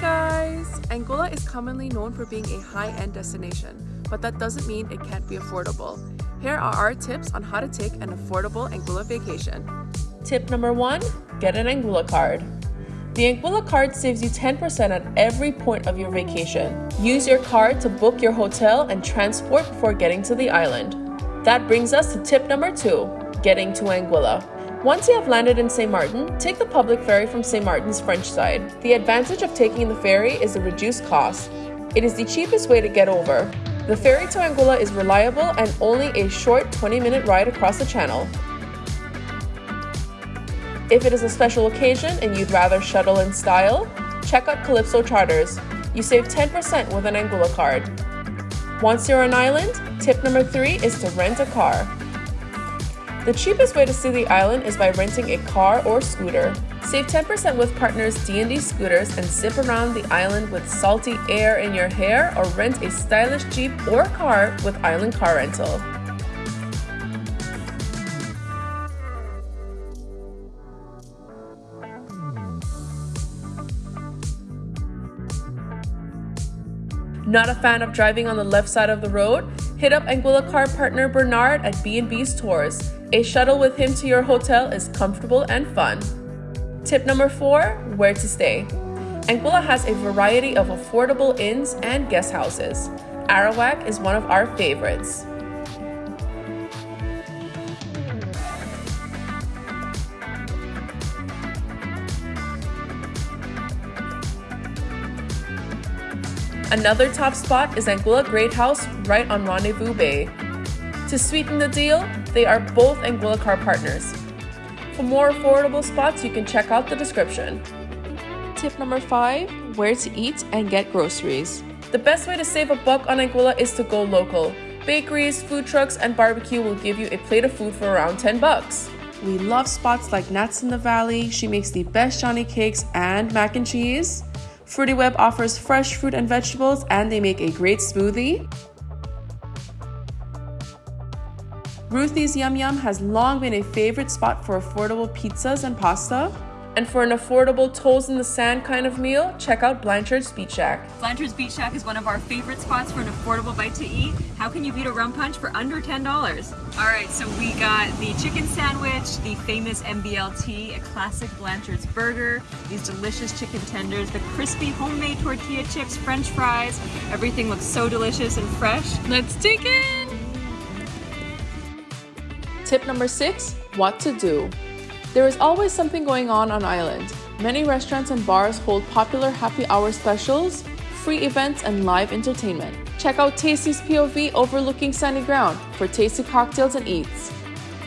Anguilla is commonly known for being a high-end destination, but that doesn't mean it can't be affordable. Here are our tips on how to take an affordable Anguilla vacation. Tip number one, get an Anguilla card. The Anguilla card saves you 10% at every point of your vacation. Use your card to book your hotel and transport before getting to the island. That brings us to tip number two, getting to Anguilla. Once you have landed in St. Martin, take the public ferry from St. Martin's French side. The advantage of taking the ferry is the reduced cost. It is the cheapest way to get over. The ferry to Anguilla is reliable and only a short 20 minute ride across the channel. If it is a special occasion and you'd rather shuttle in style, check out Calypso Charters. You save 10% with an Anguilla card. Once you're on island, tip number three is to rent a car. The cheapest way to see the island is by renting a car or scooter. Save 10% with partners D&D Scooters and zip around the island with salty air in your hair or rent a stylish Jeep or car with Island Car Rental. Not a fan of driving on the left side of the road? Hit up Anguilla car partner Bernard at B&B's Tours. A shuttle with him to your hotel is comfortable and fun. Tip number four, where to stay. Anguilla has a variety of affordable inns and guest houses. Arawak is one of our favorites. Another top spot is Anguilla Great House right on Rendezvous Bay. To sweeten the deal, they are both Anguilla car partners. For more affordable spots, you can check out the description. Tip number 5. Where to eat and get groceries. The best way to save a buck on Anguilla is to go local. Bakeries, food trucks, and barbecue will give you a plate of food for around 10 bucks. We love spots like Nats in the Valley. She makes the best Johnny cakes and mac and cheese. Fruity Web offers fresh fruit and vegetables and they make a great smoothie. Ruthie's Yum Yum has long been a favorite spot for affordable pizzas and pasta. And for an affordable toes in the sand kind of meal, check out Blanchard's Beach Shack. Blanchard's Beach Shack is one of our favorite spots for an affordable bite to eat. How can you beat a rum punch for under $10? All right, so we got the chicken sandwich, the famous MBLT, a classic Blanchard's burger, these delicious chicken tenders, the crispy homemade tortilla chips, french fries. Everything looks so delicious and fresh. Let's dig in! Tip number six, what to do. There is always something going on on island. Many restaurants and bars hold popular happy hour specials, free events, and live entertainment. Check out Tasty's POV overlooking Sandy Ground for tasty cocktails and eats.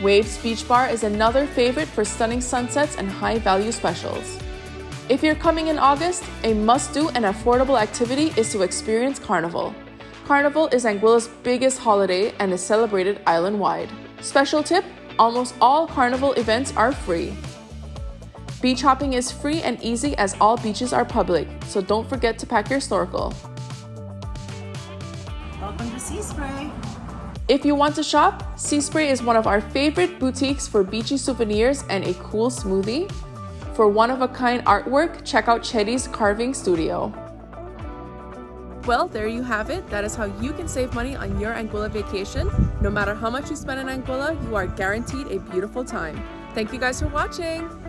Waves Beach Bar is another favorite for stunning sunsets and high value specials. If you're coming in August, a must do and affordable activity is to experience Carnival. Carnival is Anguilla's biggest holiday and is celebrated island wide. Special tip almost all carnival events are free. Beach hopping is free and easy as all beaches are public, so don't forget to pack your snorkel. Welcome to Sea Spray. If you want to shop, Sea Spray is one of our favorite boutiques for beachy souvenirs and a cool smoothie. For one-of-a-kind artwork, check out Cheddie's Carving Studio. Well, there you have it. That is how you can save money on your Anguilla vacation. No matter how much you spend in Anguilla, you are guaranteed a beautiful time. Thank you guys for watching.